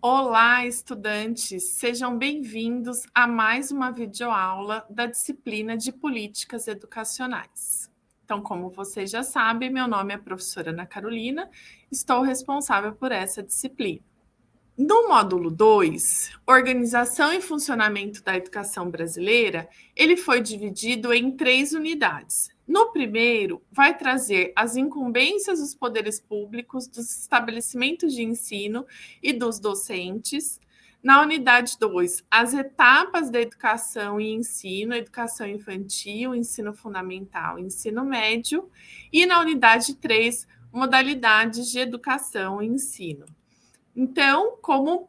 Olá, estudantes! Sejam bem-vindos a mais uma videoaula da disciplina de Políticas Educacionais. Então, como vocês já sabem, meu nome é professora Ana Carolina, estou responsável por essa disciplina. No módulo 2, Organização e Funcionamento da Educação Brasileira, ele foi dividido em três unidades. No primeiro, vai trazer as incumbências dos poderes públicos, dos estabelecimentos de ensino e dos docentes. Na unidade 2, as etapas da educação e ensino, educação infantil, ensino fundamental, ensino médio. E na unidade 3, modalidades de educação e ensino. Então, como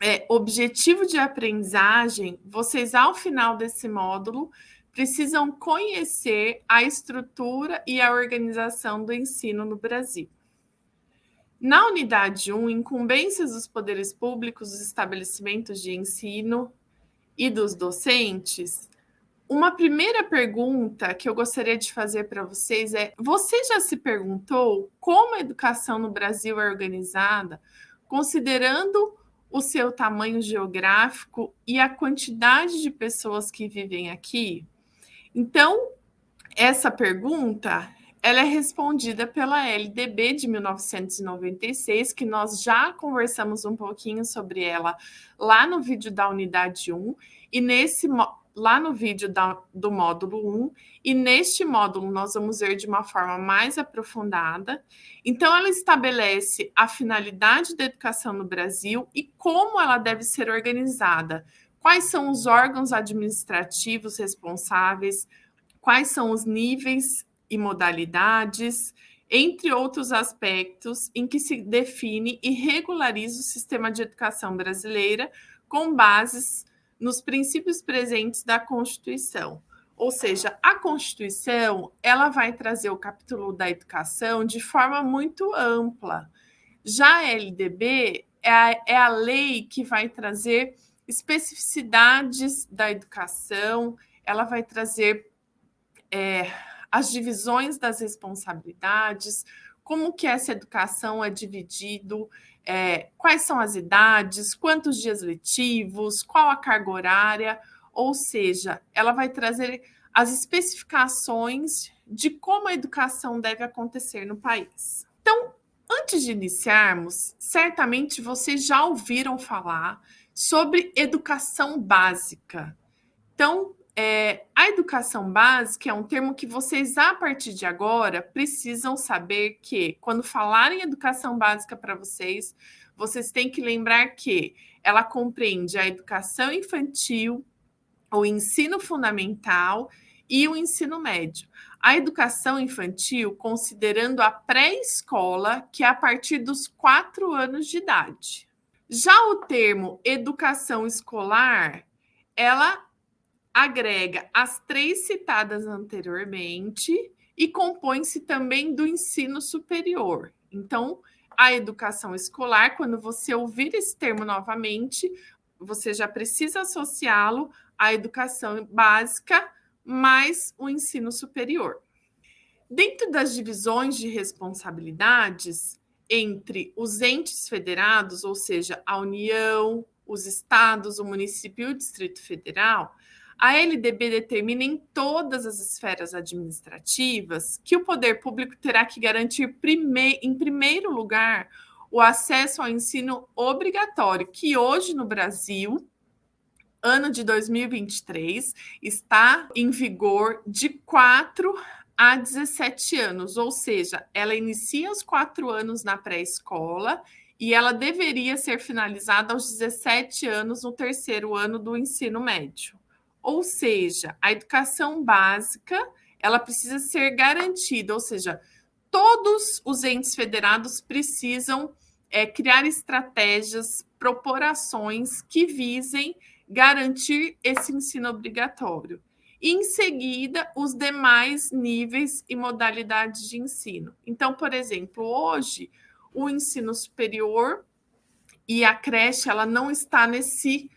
é, objetivo de aprendizagem, vocês, ao final desse módulo, precisam conhecer a estrutura e a organização do ensino no Brasil. Na unidade 1, incumbências dos poderes públicos, dos estabelecimentos de ensino e dos docentes, uma primeira pergunta que eu gostaria de fazer para vocês é: você já se perguntou como a educação no Brasil é organizada? considerando o seu tamanho geográfico e a quantidade de pessoas que vivem aqui? Então, essa pergunta ela é respondida pela LDB de 1996, que nós já conversamos um pouquinho sobre ela lá no vídeo da unidade 1, e nesse lá no vídeo da, do módulo 1, e neste módulo nós vamos ver de uma forma mais aprofundada. Então, ela estabelece a finalidade da educação no Brasil e como ela deve ser organizada. Quais são os órgãos administrativos responsáveis, quais são os níveis e modalidades, entre outros aspectos em que se define e regulariza o sistema de educação brasileira com bases nos princípios presentes da Constituição. Ou seja, a Constituição ela vai trazer o capítulo da educação de forma muito ampla. Já a LDB é a, é a lei que vai trazer especificidades da educação, ela vai trazer é, as divisões das responsabilidades, como que essa educação é dividido, é, quais são as idades, quantos dias letivos, qual a carga horária, ou seja, ela vai trazer as especificações de como a educação deve acontecer no país. Então, antes de iniciarmos, certamente vocês já ouviram falar sobre educação básica. Então, é, a educação básica é um termo que vocês, a partir de agora, precisam saber que, quando falarem educação básica para vocês, vocês têm que lembrar que ela compreende a educação infantil, o ensino fundamental e o ensino médio. A educação infantil, considerando a pré-escola, que é a partir dos quatro anos de idade. Já o termo educação escolar, ela agrega as três citadas anteriormente e compõe-se também do ensino superior. Então, a educação escolar, quando você ouvir esse termo novamente, você já precisa associá-lo à educação básica mais o ensino superior. Dentro das divisões de responsabilidades entre os entes federados, ou seja, a União, os estados, o município e o Distrito Federal, a LDB determina em todas as esferas administrativas que o poder público terá que garantir, em primeiro lugar, o acesso ao ensino obrigatório, que hoje no Brasil, ano de 2023, está em vigor de 4 a 17 anos, ou seja, ela inicia aos 4 anos na pré-escola e ela deveria ser finalizada aos 17 anos no terceiro ano do ensino médio. Ou seja, a educação básica ela precisa ser garantida, ou seja, todos os entes federados precisam é, criar estratégias, propor ações que visem garantir esse ensino obrigatório. Em seguida, os demais níveis e modalidades de ensino. Então, por exemplo, hoje, o ensino superior e a creche ela não está nesse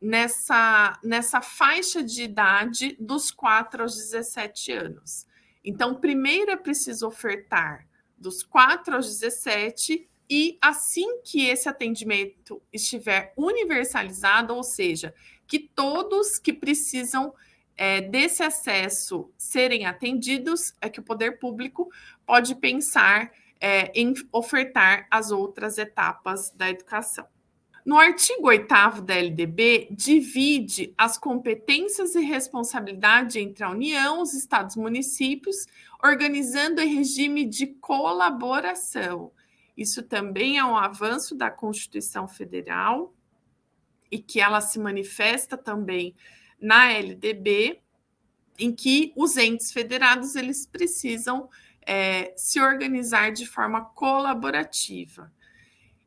nessa, nessa faixa de idade dos 4 aos 17 anos. Então, primeiro é preciso ofertar dos 4 aos 17 e assim que esse atendimento estiver universalizado, ou seja, que todos que precisam é, desse acesso serem atendidos, é que o poder público pode pensar é, em ofertar as outras etapas da educação. No artigo 8 da LDB, divide as competências e responsabilidade entre a União, os estados e municípios, organizando em regime de colaboração. Isso também é um avanço da Constituição Federal e que ela se manifesta também na LDB, em que os entes federados eles precisam é, se organizar de forma colaborativa.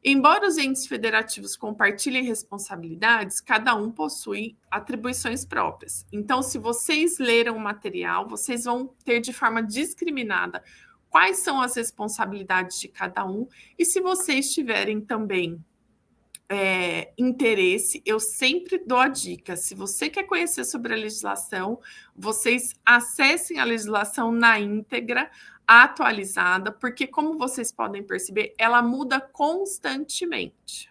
Embora os entes federativos compartilhem responsabilidades, cada um possui atribuições próprias. Então, se vocês leram o material, vocês vão ter de forma discriminada quais são as responsabilidades de cada um, e se vocês tiverem também é, interesse, eu sempre dou a dica. Se você quer conhecer sobre a legislação, vocês acessem a legislação na íntegra, atualizada, porque, como vocês podem perceber, ela muda constantemente.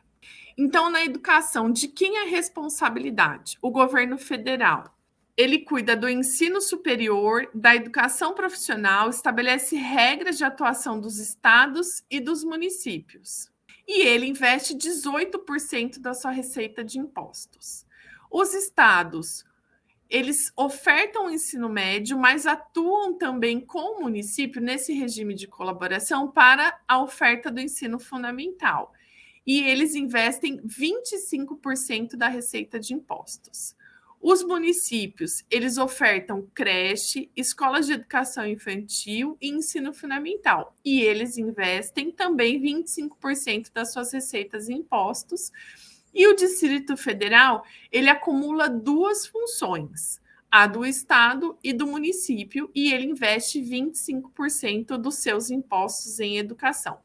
Então, na educação, de quem é a responsabilidade? O governo federal. Ele cuida do ensino superior, da educação profissional, estabelece regras de atuação dos estados e dos municípios e ele investe 18% da sua receita de impostos. Os estados, eles ofertam o ensino médio, mas atuam também com o município nesse regime de colaboração para a oferta do ensino fundamental. E eles investem 25% da receita de impostos. Os municípios, eles ofertam creche, escolas de educação infantil e ensino fundamental. E eles investem também 25% das suas receitas em impostos. E o Distrito Federal, ele acumula duas funções, a do estado e do município, e ele investe 25% dos seus impostos em educação.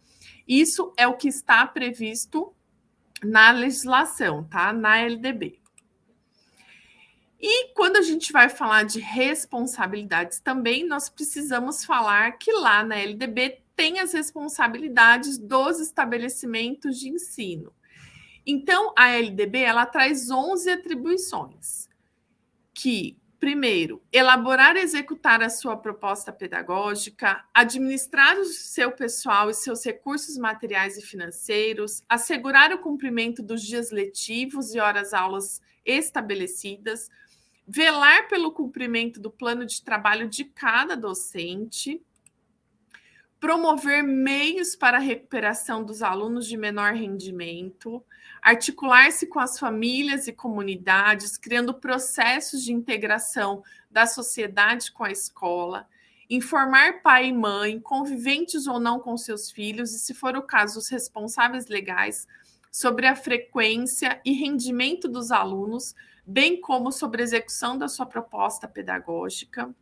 Isso é o que está previsto na legislação, tá? Na LDB. E quando a gente vai falar de responsabilidades também, nós precisamos falar que lá na LDB tem as responsabilidades dos estabelecimentos de ensino. Então, a LDB ela traz 11 atribuições, que primeiro, elaborar e executar a sua proposta pedagógica, administrar o seu pessoal e seus recursos materiais e financeiros, assegurar o cumprimento dos dias letivos e horas-aulas estabelecidas, velar pelo cumprimento do plano de trabalho de cada docente, promover meios para a recuperação dos alunos de menor rendimento, articular-se com as famílias e comunidades, criando processos de integração da sociedade com a escola, informar pai e mãe, conviventes ou não com seus filhos, e, se for o caso, os responsáveis legais, sobre a frequência e rendimento dos alunos bem como sobre a execução da sua proposta pedagógica.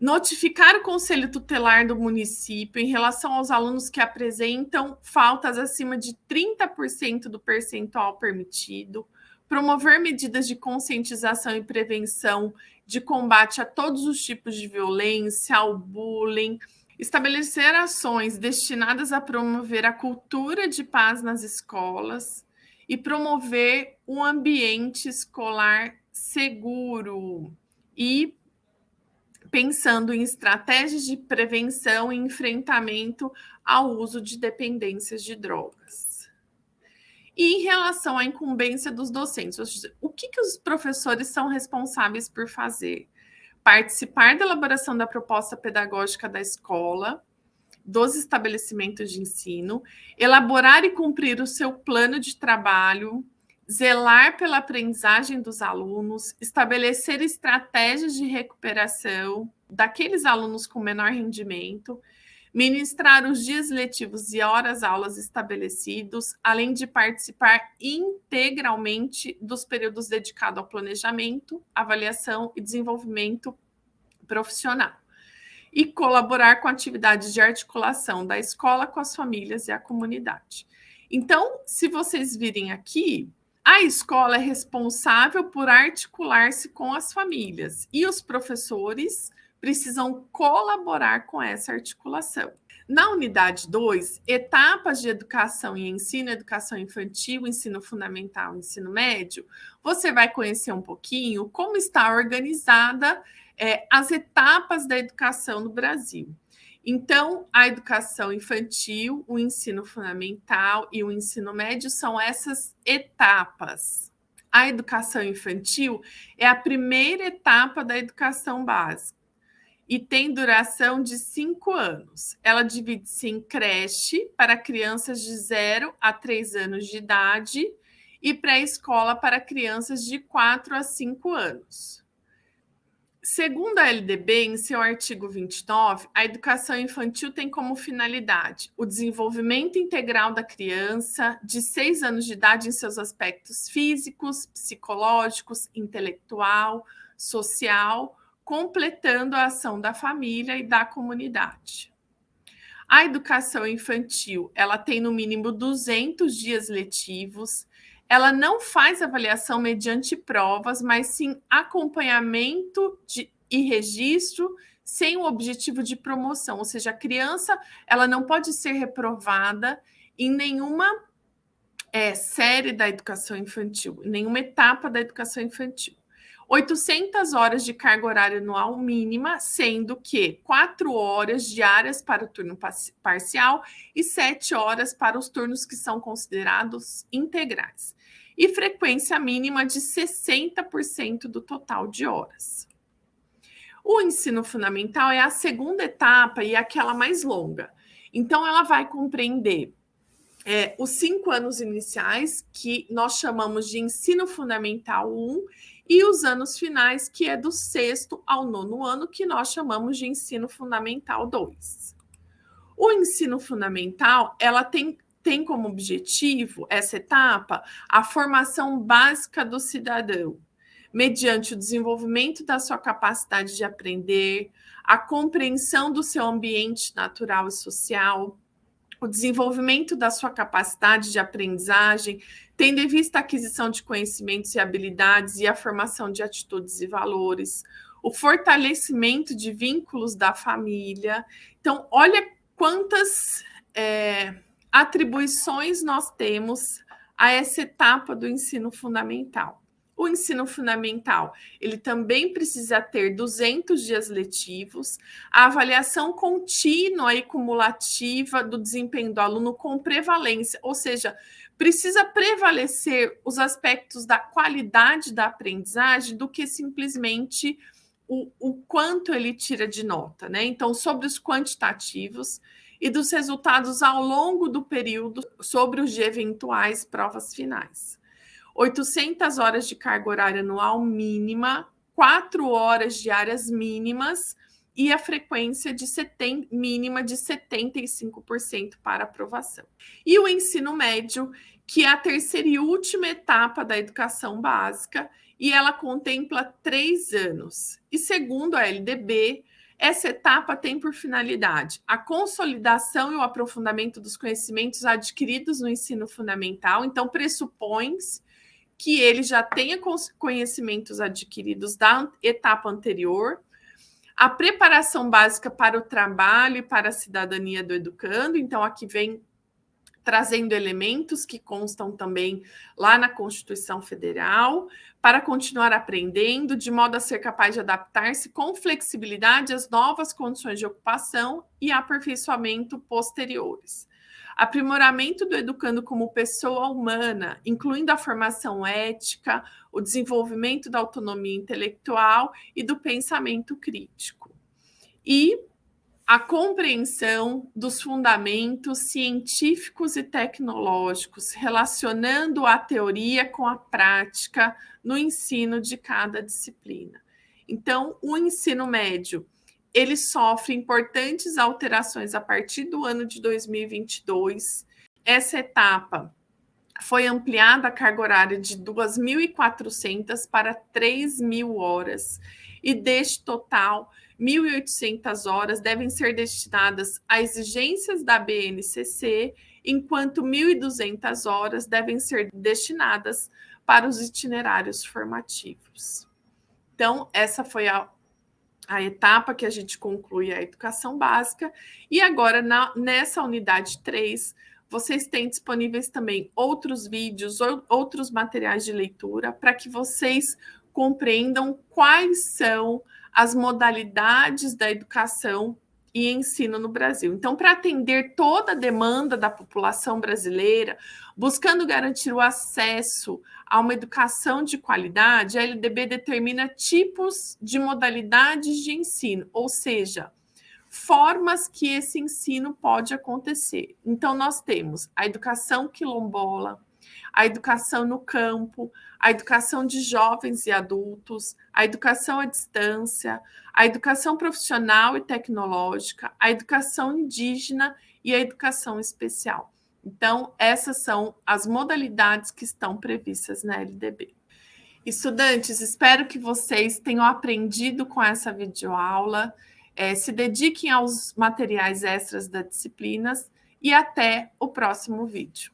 Notificar o Conselho Tutelar do município em relação aos alunos que apresentam faltas acima de 30% do percentual permitido. Promover medidas de conscientização e prevenção de combate a todos os tipos de violência, ao bullying, estabelecer ações destinadas a promover a cultura de paz nas escolas, e promover um ambiente escolar seguro e pensando em estratégias de prevenção e enfrentamento ao uso de dependências de drogas. E em relação à incumbência dos docentes, o que, que os professores são responsáveis por fazer? Participar da elaboração da proposta pedagógica da escola, dos estabelecimentos de ensino, elaborar e cumprir o seu plano de trabalho, zelar pela aprendizagem dos alunos, estabelecer estratégias de recuperação daqueles alunos com menor rendimento, ministrar os dias letivos e horas aulas estabelecidos, além de participar integralmente dos períodos dedicados ao planejamento, avaliação e desenvolvimento profissional e colaborar com atividades de articulação da escola com as famílias e a comunidade. Então, se vocês virem aqui, a escola é responsável por articular-se com as famílias e os professores precisam colaborar com essa articulação. Na unidade 2, etapas de educação e ensino, educação infantil, ensino fundamental, ensino médio, você vai conhecer um pouquinho como está organizada é, as etapas da educação no Brasil. Então, a educação infantil, o ensino fundamental e o ensino médio são essas etapas. A educação infantil é a primeira etapa da educação básica e tem duração de cinco anos. Ela divide-se em creche para crianças de 0 a 3 anos de idade e pré-escola para crianças de 4 a 5 anos. Segundo a LDB, em seu artigo 29, a educação infantil tem como finalidade o desenvolvimento integral da criança de 6 anos de idade em seus aspectos físicos, psicológicos, intelectual, social, completando a ação da família e da comunidade. A educação infantil, ela tem no mínimo 200 dias letivos. Ela não faz avaliação mediante provas, mas sim acompanhamento de, e registro sem o objetivo de promoção, ou seja, a criança ela não pode ser reprovada em nenhuma é, série da educação infantil, em nenhuma etapa da educação infantil. 800 horas de carga horária anual mínima, sendo que 4 horas diárias para o turno parcial e 7 horas para os turnos que são considerados integrais. E frequência mínima de 60% do total de horas. O ensino fundamental é a segunda etapa e aquela mais longa. Então, ela vai compreender é, os cinco anos iniciais, que nós chamamos de ensino fundamental 1, e os anos finais, que é do sexto ao nono ano, que nós chamamos de ensino fundamental 2. O ensino fundamental, ela tem, tem como objetivo, essa etapa, a formação básica do cidadão, mediante o desenvolvimento da sua capacidade de aprender, a compreensão do seu ambiente natural e social, o desenvolvimento da sua capacidade de aprendizagem, tendo em vista a aquisição de conhecimentos e habilidades e a formação de atitudes e valores, o fortalecimento de vínculos da família. Então, olha quantas é, atribuições nós temos a essa etapa do ensino fundamental. O ensino fundamental, ele também precisa ter 200 dias letivos, a avaliação contínua e cumulativa do desempenho do aluno com prevalência, ou seja, precisa prevalecer os aspectos da qualidade da aprendizagem do que simplesmente o, o quanto ele tira de nota, né? Então, sobre os quantitativos e dos resultados ao longo do período sobre os de eventuais provas finais. 800 horas de carga horária anual mínima, 4 horas diárias mínimas e a frequência de 70, mínima de 75% para aprovação. E o ensino médio, que é a terceira e última etapa da educação básica, e ela contempla três anos. E segundo a LDB, essa etapa tem por finalidade a consolidação e o aprofundamento dos conhecimentos adquiridos no ensino fundamental, então pressupõe que ele já tenha conhecimentos adquiridos da etapa anterior, a preparação básica para o trabalho e para a cidadania do educando, então aqui vem trazendo elementos que constam também lá na Constituição Federal, para continuar aprendendo, de modo a ser capaz de adaptar-se com flexibilidade às novas condições de ocupação e aperfeiçoamento posteriores aprimoramento do educando como pessoa humana, incluindo a formação ética, o desenvolvimento da autonomia intelectual e do pensamento crítico. E a compreensão dos fundamentos científicos e tecnológicos, relacionando a teoria com a prática no ensino de cada disciplina. Então, o ensino médio ele sofre importantes alterações a partir do ano de 2022. Essa etapa foi ampliada a carga horária de 2.400 para 3.000 horas, e deste total, 1.800 horas devem ser destinadas a exigências da BNCC, enquanto 1.200 horas devem ser destinadas para os itinerários formativos. Então, essa foi a a etapa que a gente conclui a educação básica. E agora, na, nessa unidade 3, vocês têm disponíveis também outros vídeos, ou, outros materiais de leitura, para que vocês compreendam quais são as modalidades da educação e ensino no Brasil. Então, para atender toda a demanda da população brasileira, buscando garantir o acesso a uma educação de qualidade, a LDB determina tipos de modalidades de ensino, ou seja, formas que esse ensino pode acontecer. Então, nós temos a educação quilombola, a educação no campo, a educação de jovens e adultos, a educação à distância, a educação profissional e tecnológica, a educação indígena e a educação especial. Então, essas são as modalidades que estão previstas na LDB. Estudantes, espero que vocês tenham aprendido com essa videoaula, é, se dediquem aos materiais extras da disciplina e até o próximo vídeo.